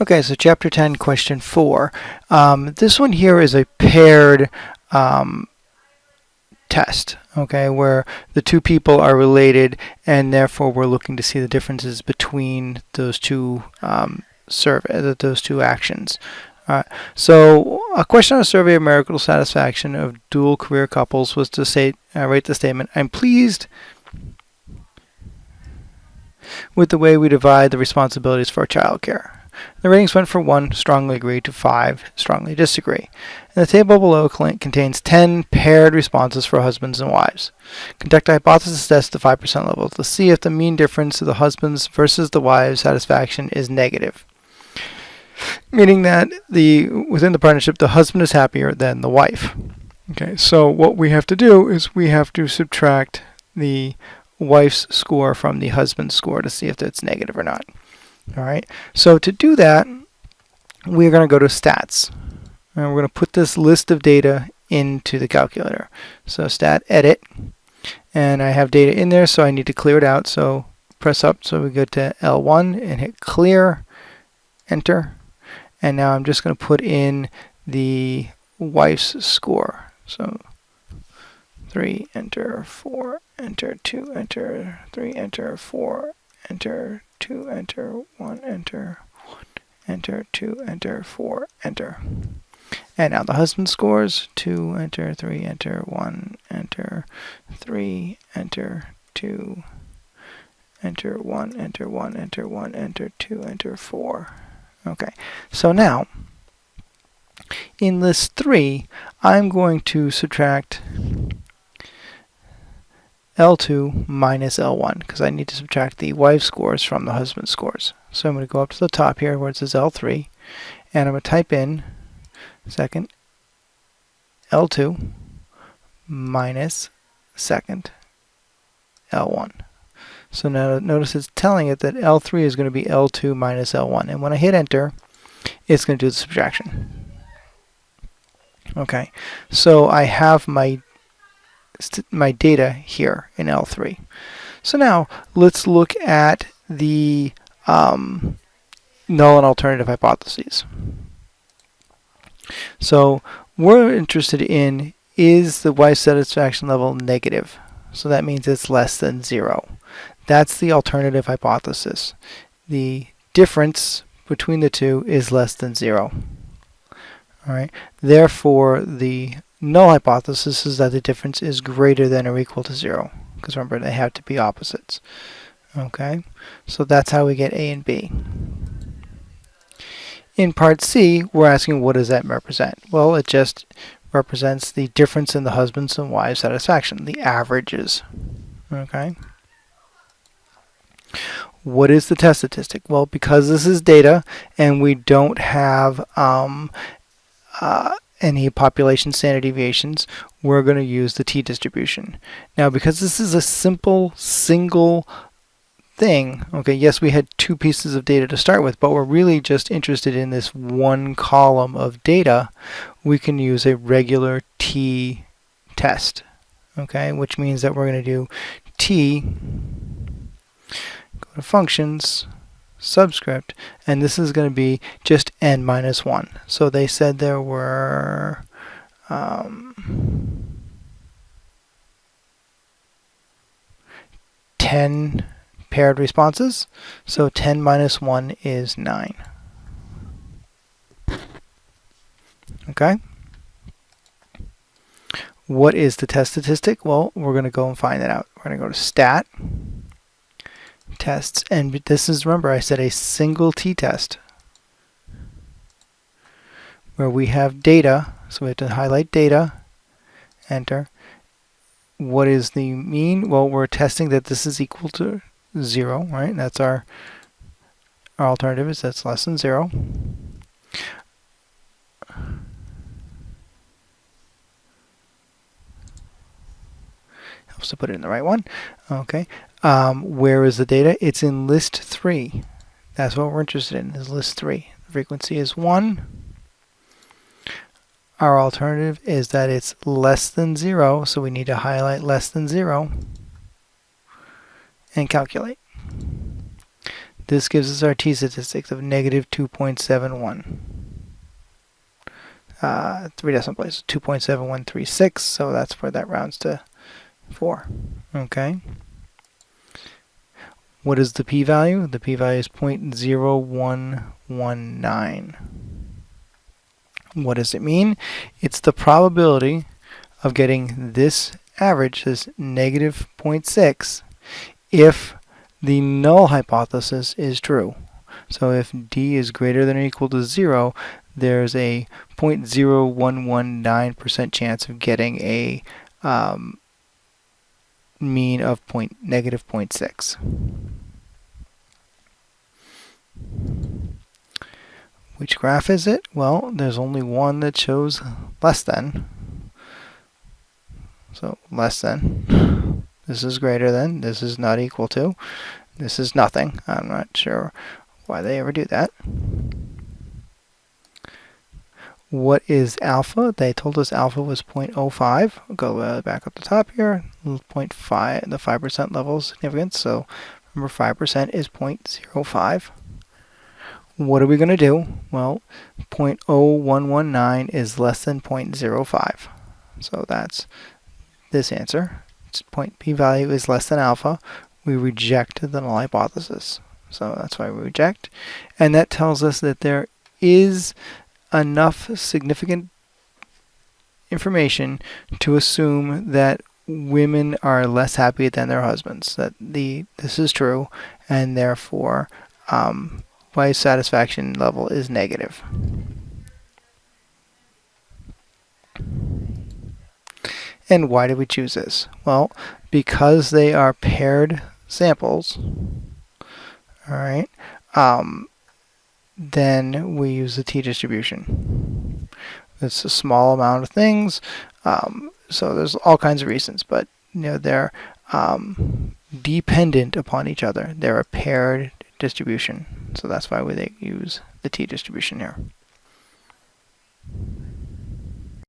Okay, so chapter 10, question 4. Um, this one here is a paired um, test, okay, where the two people are related and therefore we're looking to see the differences between those two um, survey, uh, those two actions. Alright, so a question on a survey of marital satisfaction of dual career couples was to say, uh, write the statement, I'm pleased with the way we divide the responsibilities for childcare. The ratings went from 1, strongly agree, to 5, strongly disagree. And the table below contains 10 paired responses for husbands and wives. Conduct a hypothesis test at the 5% level to see if the mean difference of the husband's versus the wives' satisfaction is negative. Meaning that the within the partnership, the husband is happier than the wife. Okay, so what we have to do is we have to subtract the wife's score from the husband's score to see if it's negative or not. All right, so to do that, we're going to go to stats. And we're going to put this list of data into the calculator. So stat edit, and I have data in there, so I need to clear it out. So press up, so we go to L1 and hit clear, enter, and now I'm just going to put in the wife's score. So 3, enter, 4, enter, 2, enter, 3, enter, 4, enter, 2, enter, 1, enter, 1, enter, 2, enter, 4, enter. And now the husband scores. 2, enter, 3, enter, 1, enter, 3, enter, 2, enter, 1, enter, 1, enter, 1, enter, 2, enter, 4. Okay, so now in list 3, I'm going to subtract L2 minus L1 because I need to subtract the wife scores from the husband scores. So I'm going to go up to the top here where it says L3 and I'm going to type in second L2 minus second L1. So now notice it's telling it that L3 is going to be L2 minus L1 and when I hit enter it's going to do the subtraction. Okay, so I have my my data here in L3. So now let's look at the um, null and alternative hypotheses. So we're interested in is the wife satisfaction level negative? So that means it's less than zero. That's the alternative hypothesis. The difference between the two is less than zero. All right. Therefore, the null hypothesis is that the difference is greater than or equal to zero because remember they have to be opposites. Okay? So that's how we get A and B. In part C we're asking what does that represent? Well it just represents the difference in the husband's and wives satisfaction the averages. Okay? What is the test statistic? Well because this is data and we don't have um, uh, any population standard deviations, we're going to use the t-distribution. Now, because this is a simple, single thing, okay, yes, we had two pieces of data to start with, but we're really just interested in this one column of data, we can use a regular t test, okay, which means that we're going to do t, go to functions, subscript, and this is going to be just n minus 1. So they said there were um, 10 paired responses, so 10 minus 1 is 9. Okay? What is the test statistic? Well, we're going to go and find that out. We're going to go to stat, tests. And this is, remember, I said a single t-test where we have data. So we have to highlight data, enter. What is the mean? Well, we're testing that this is equal to 0, right? That's our, our alternative is that's less than 0. Helps to put it in the right one. Okay. Um, where is the data? It's in list 3. That's what we're interested in, is list 3. The frequency is 1. Our alternative is that it's less than 0, so we need to highlight less than 0 and calculate. this gives us our t-statistics of negative 2.71. Uh, three decimal places, 2.7136, so that's where that rounds to 4. Okay. What is the p-value? The p-value is 0.0119. What does it mean? It's the probability of getting this average, this negative 0.6, if the null hypothesis is true. So if d is greater than or equal to 0, there's a 0.0119% chance of getting a um, mean of point, negative 0.6. Which graph is it? Well, there's only one that shows less than. So less than. This is greater than. This is not equal to. This is nothing. I'm not sure why they ever do that. What is alpha? They told us alpha was 0.05. I'll go uh, back up the top here. 0.5, the 5% level of significance. So remember 5% is 0.05. What are we going to do? Well, 0.0119 is less than 0.05. So that's this answer. Its point p-value is less than alpha. We reject the null hypothesis. So that's why we reject. And that tells us that there is enough significant information to assume that women are less happy than their husbands. That the this is true, and therefore, um, wife satisfaction level is negative. And why do we choose this? Well, because they are paired samples. All right. Um, then we use the t-distribution. It's a small amount of things, um, so there's all kinds of reasons, but you know they're um, dependent upon each other. They're a paired distribution, so that's why we use the t-distribution here.